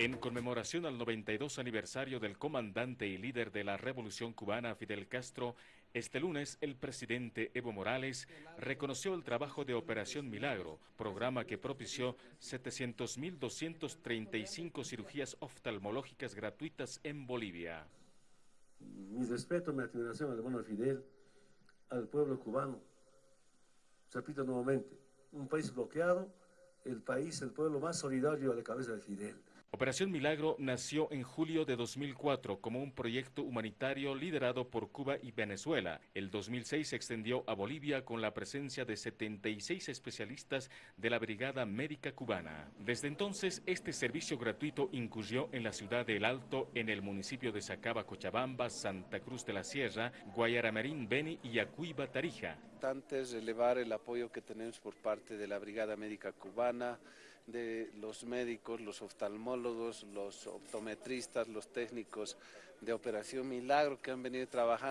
En conmemoración al 92 aniversario del comandante y líder de la Revolución Cubana Fidel Castro, este lunes el presidente Evo Morales reconoció el trabajo de Operación Milagro, programa que propició 700.235 cirugías oftalmológicas gratuitas en Bolivia. Mi respeto, mi admiración al hermano Fidel, al pueblo cubano. Repito nuevamente, un país bloqueado, el país, el pueblo más solidario a la cabeza de Fidel. Operación Milagro nació en julio de 2004 como un proyecto humanitario liderado por Cuba y Venezuela. El 2006 se extendió a Bolivia con la presencia de 76 especialistas de la Brigada Médica Cubana. Desde entonces, este servicio gratuito incurrió en la ciudad de El Alto, en el municipio de Sacaba, Cochabamba, Santa Cruz de la Sierra, Guayaramerín, Beni y Acuiba, Tarija. Es elevar el apoyo que tenemos por parte de la Brigada Médica Cubana, de los médicos, los oftalmólogos, los optometristas, los técnicos de Operación Milagro que han venido trabajando